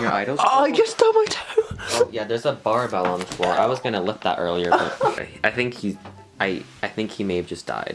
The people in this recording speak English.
Your idols? Oh, I just stubbed my toe. Oh, yeah, there's a barbell on the floor. I was gonna lift that earlier, but I think he, I, I think he may have just died.